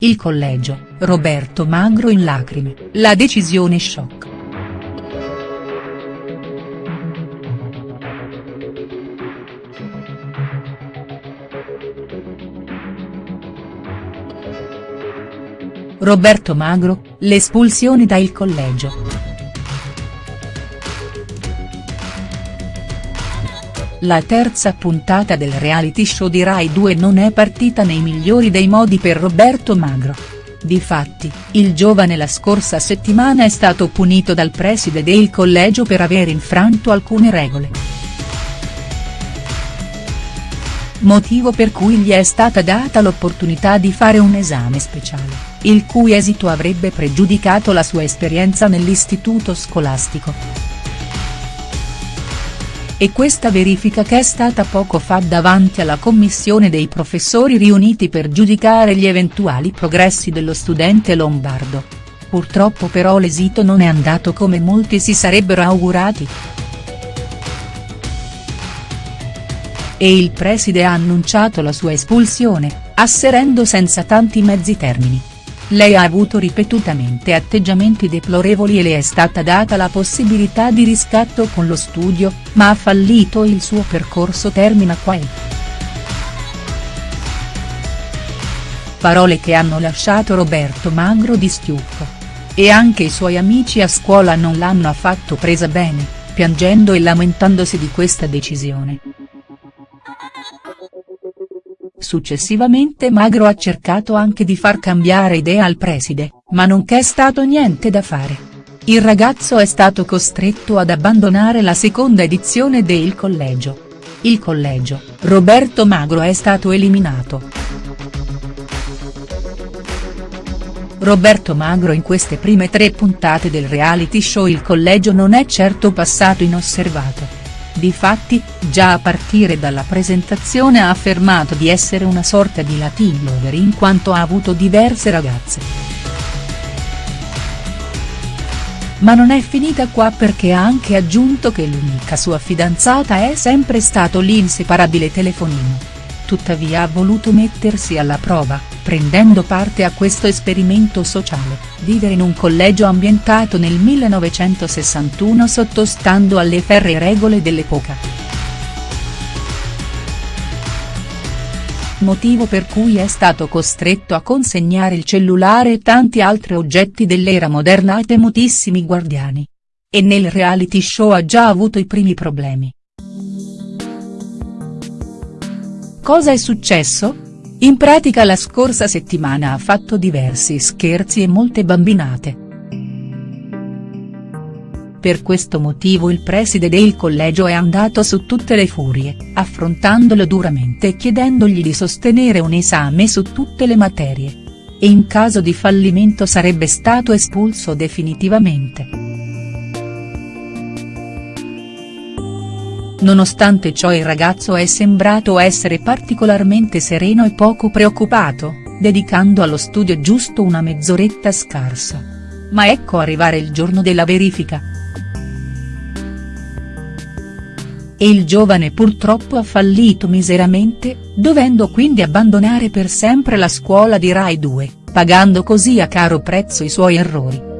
Il collegio, Roberto Magro in lacrime, la decisione shock. Roberto Magro, l'espulsione da il collegio. La terza puntata del reality show di Rai 2 non è partita nei migliori dei modi per Roberto Magro. Difatti, il giovane la scorsa settimana è stato punito dal preside del collegio per aver infranto alcune regole. Motivo per cui gli è stata data l'opportunità di fare un esame speciale, il cui esito avrebbe pregiudicato la sua esperienza nell'istituto scolastico e questa verifica che è stata poco fa davanti alla commissione dei professori riuniti per giudicare gli eventuali progressi dello studente lombardo. Purtroppo però l'esito non è andato come molti si sarebbero augurati. E il preside ha annunciato la sua espulsione, asserendo senza tanti mezzi termini. Lei ha avuto ripetutamente atteggiamenti deplorevoli e le è stata data la possibilità di riscatto con lo studio, ma ha fallito il suo percorso termina qua e. Parole che hanno lasciato Roberto Magro di stucco. E anche i suoi amici a scuola non l'hanno affatto presa bene, piangendo e lamentandosi di questa decisione. Successivamente Magro ha cercato anche di far cambiare idea al preside, ma non c'è stato niente da fare. Il ragazzo è stato costretto ad abbandonare la seconda edizione de Il Collegio. Il Collegio, Roberto Magro è stato eliminato. Roberto Magro in queste prime tre puntate del reality show Il Collegio non è certo passato inosservato. Difatti, già a partire dalla presentazione ha affermato di essere una sorta di Latin lover in quanto ha avuto diverse ragazze. Ma non è finita qua perché ha anche aggiunto che l'unica sua fidanzata è sempre stato l'inseparabile telefonino tuttavia ha voluto mettersi alla prova, prendendo parte a questo esperimento sociale, vivere in un collegio ambientato nel 1961 sottostando alle ferre regole dell'epoca. Motivo per cui è stato costretto a consegnare il cellulare e tanti altri oggetti dell'era moderna a temutissimi guardiani. E nel reality show ha già avuto i primi problemi. Cosa è successo? In pratica la scorsa settimana ha fatto diversi scherzi e molte bambinate. Per questo motivo il preside del collegio è andato su tutte le furie, affrontandolo duramente e chiedendogli di sostenere un esame su tutte le materie. E in caso di fallimento sarebbe stato espulso definitivamente. Nonostante ciò il ragazzo è sembrato essere particolarmente sereno e poco preoccupato, dedicando allo studio giusto una mezz'oretta scarsa. Ma ecco arrivare il giorno della verifica. E il giovane purtroppo ha fallito miseramente, dovendo quindi abbandonare per sempre la scuola di Rai 2, pagando così a caro prezzo i suoi errori.